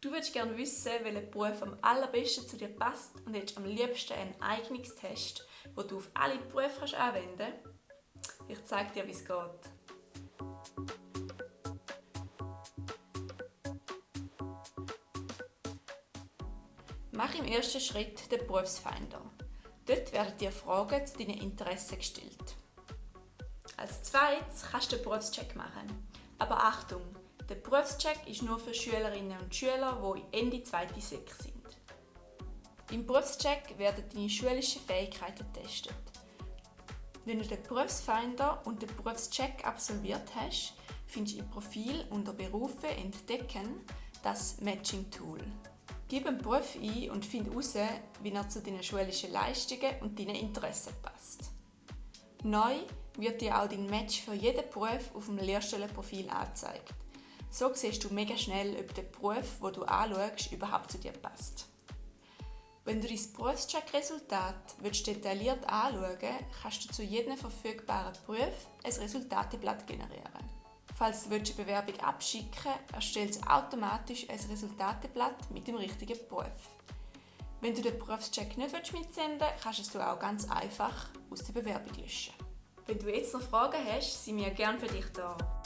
Du würdest gerne wissen, welcher Beruf am allerbesten zu dir passt und hättest am liebsten einen Eignungstest, wo du auf alle Berufe anwenden kannst. Ich zeige dir, wie es geht. Mach im ersten Schritt den Berufsfinder. Dort werden dir Fragen zu deinen Interessen gestellt. Als zweites kannst du den Berufscheck machen. Aber Achtung, der Berufscheck ist nur für Schülerinnen und Schüler, die Ende 2. Sek sind. Im Berufscheck werden deine schulischen Fähigkeiten getestet. Wenn du den Berufsfinder und den Berufscheck absolviert hast, findest du im Profil unter Berufe entdecken das Matching Tool. Gib einen Beruf ein und finde heraus, wie er zu deinen schulischen Leistungen und deinen Interessen passt. Neu wird dir auch dein Match für jeden Beruf auf dem Lehrstellenprofil angezeigt. So siehst du mega schnell, ob der Beruf, den du anschaust, überhaupt zu dir passt. Wenn du dein Berufscheck-Resultat detailliert anschauen kannst du zu jedem verfügbaren Beruf ein Resultateblatt generieren. Falls du eine Bewerbung abschicken willst, erstellt es automatisch ein Resultateblatt mit dem richtigen Beruf. Wenn du den Berufscheck nicht mitsenden willst, kannst du es auch ganz einfach aus der Bewerbung löschen. Wenn du jetzt noch Fragen hast, sind wir gerne für dich da.